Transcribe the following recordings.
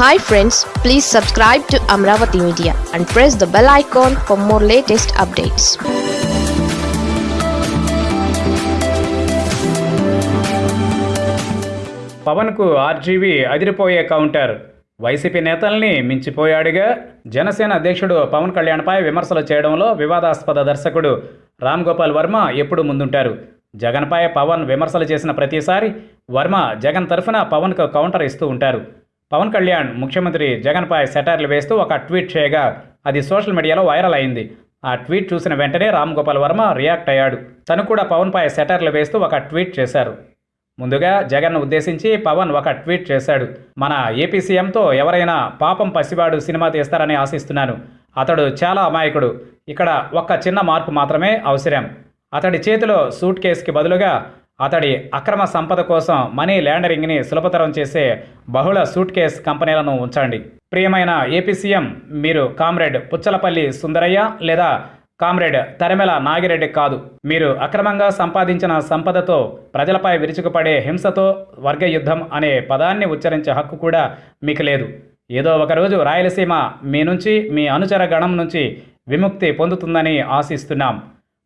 Hi friends please subscribe to Amaravati media and press the bell icon for more latest updates పవన్కు RGV అదిరిపోయే counter. YCP నేతల్ని మించిపోయాడుగా. జనసేన అధ్యక్షుడు పవన్ కళ్యాణ్పై విమర్శలు చేయడంలో వివాదాస్పద దర్శకుడు రామ్ గోపాల్ వర్మ ఎప్పుడు ముందుంటారు. జగన్పై పవన్ విమర్శలు చేసిన ప్రతిసారి వర్మ జగన్ తరఫున పవన్కు కౌంటర్ ఇస్తూ ఉంటారు. పవన్ కళ్యాణ్ ముఖ్యమంత్రి జగన్పై సెటర్లు వేస్తూ ఒక ట్వీట్ చేయగా అది సోషల్ మీడియాలో వైరల్ అయింది. ఆ ట్వీట్ చూసిన వెంటనే రామ్ గోపాల్ వర్మ రియాక్ట్ అయ్యాడు. తను కూడా పవన్పై సెటర్లు వేస్తూ ఒక ట్వీట్ చేశారు. ముందుగా జగన్ ఉద్దేశించి పవన్ ఒక ట్వీట్ చేశాడు. మన ఏపీ సీఎంతో ఎవరైనా పాపం పసివాడు సినిమా తీస్తారని ఆశిస్తున్నాను. అతడు చాలా అమాయకుడు. ఇక్కడ ఒక్క చిన్న మార్పు మాత్రమే అవసరం. అతడి చేతిలో సూట్ కేసుకి బదులుగా అతడి అక్రమ సంపద కోసం మనీ ల్యాండరింగ్ని సులభతరం చేసే బహుళ సూట్ కేస్ కంపెనీలను ఉంచండి. ప్రియమైన ఏపీ సీఎం మీరు కామ్రేడ్ పుచ్చలపల్లి సుందరయ్య లేదా కామ్రేడ్ తరిమెల నాగిరెడ్డి కాదు. మీరు అక్రమంగా సంపాదించిన సంపదతో ప్రజలపై విరుచుకుపడే హింసతో వర్గ యుద్ధం అనే పదాన్ని ఉచ్చరించే హక్కు కూడా మీకు లేదు. ఏదో ఒకరోజు రాయలసీమ మీ నుంచి మీ అనుచర గణం నుంచి విముక్తి పొందుతుందని ఆశిస్తున్నాం.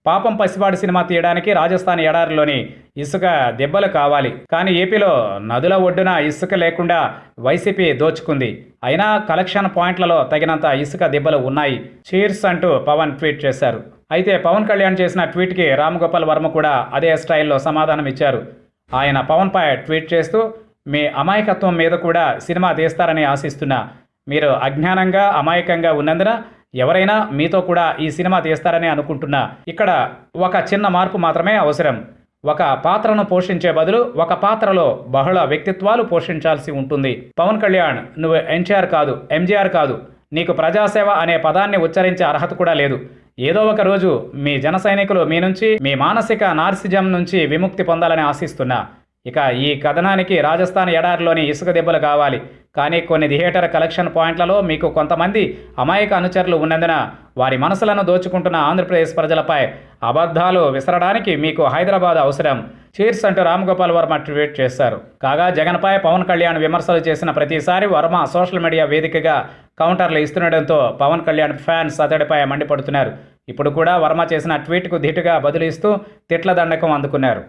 పాపం పసివాడి సినిమా తీయడానికి రాజస్థాన్ ఎడారిలోని ఇసుక దెబ్బలు కావాలి. కానీ ఏపీలో నదుల ఒడ్డున ఇసుక లేకుండా వైసీపీ దోచుకుంది. అయినా కలెక్షన్ పాయింట్లలో తగినంత ఇసుక దెబ్బలు ఉన్నాయి. చీర్స్ అంటూ పవన్ ట్వీట్ చేశారు. అయితే పవన్ కళ్యాణ్ చేసిన ట్వీట్కి రామ్ గోపాల్ వర్మ కూడా అదే స్టైల్లో సమాధానం ఇచ్చారు. ఆయన పవన్పై ట్వీట్ చేస్తూ మీ అమాయకత్వం మీద కూడా సినిమా తీస్తారని ఆశిస్తున్నా. మీరు అజ్ఞానంగా అమాయకంగా ఉన్నందున ఎవరైనా మీతో కూడా ఈ సినిమా తీస్తారని అనుకుంటున్నా. ఇక్కడ ఒక చిన్న మార్పు మాత్రమే అవసరం. ఒక పాత్రను పోషించే బదులు ఒక పాత్రలో బహుళ వ్యక్తిత్వాలు పోషించాల్సి ఉంటుంది. పవన్ కళ్యాణ్ నువ్వు ఎన్టీఆర్ కాదు ఎంజీఆర్ కాదు. నీకు ప్రజాసేవ అనే పదాన్ని ఉచ్చరించే అర్హత కూడా లేదు. ఏదో ఒక రోజు మీ జన సైనికులు మీ నుంచి మీ మానసిక నార్సిజం నుంచి విముక్తి పొందాలని ఆశిస్తున్నా. ఇక ఈ కథనానికి రాజస్థాన్ ఎడారిలోని ఇసుక దెబ్బలు కావాలి. కానీ కొన్ని థియేటర్ కలెక్షన్ పాయింట్లలో మీకు కొంతమంది అమాయక అనుచరులు ఉన్నందున వారి మనసులను దోచుకుంటున్న ఆంధ్రప్రదేశ్ ప్రజలపై అబద్ధాలు విసరడానికి మీకు హైదరాబాద్ అవసరం. చీర్స్ అంటూ రామ్గోపాల్ వర్మ ట్వీట్ చేశారు. కాగా జగన్పై పవన్ కళ్యాణ్ విమర్శలు చేసిన ప్రతిసారి వర్మ సోషల్ మీడియా వేదికగా కౌంటర్లు ఇస్తుండటంతో పవన్ కళ్యాణ్ ఫ్యాన్స్ అతడిపై మండిపడుతున్నారు. ఇప్పుడు కూడా వర్మ చేసిన ట్వీట్కు ధీటుగా బదులిస్తూ తిట్ల దండకం అందుకున్నారు.